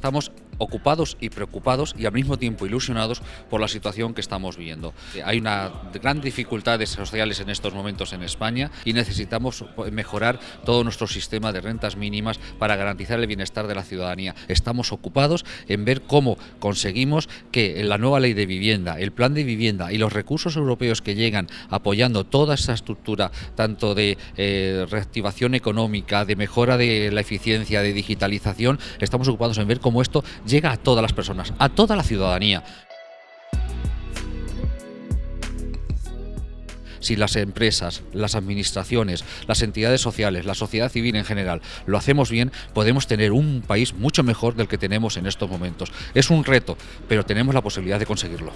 estamos ocupados y preocupados y al mismo tiempo ilusionados por la situación que estamos viendo. Hay una gran dificultades sociales en estos momentos en España y necesitamos mejorar todo nuestro sistema de rentas mínimas para garantizar el bienestar de la ciudadanía. Estamos ocupados en ver cómo conseguimos que la nueva ley de vivienda, el plan de vivienda y los recursos europeos que llegan apoyando toda esa estructura, tanto de eh, reactivación económica, de mejora de la eficiencia, de digitalización, estamos ocupados en ver cómo esto llega a todas las personas, a toda la ciudadanía. si las empresas, las administraciones, las entidades sociales, la sociedad civil en general lo hacemos bien, podemos tener un país mucho mejor del que tenemos en estos momentos. Es un reto, pero tenemos la posibilidad de conseguirlo.